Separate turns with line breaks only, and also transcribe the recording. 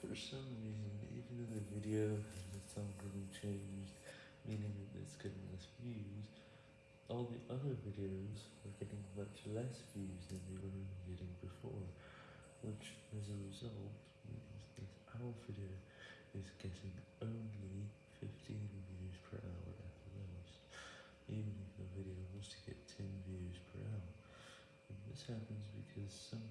For some reason, even though the video has its algorithm changed, meaning that it's getting less views, all the other videos are getting much less views than they were getting before, which as a result means that our video is getting only 15 views per hour at the most, even if the video wants to get 10 views per hour. And this happens because some.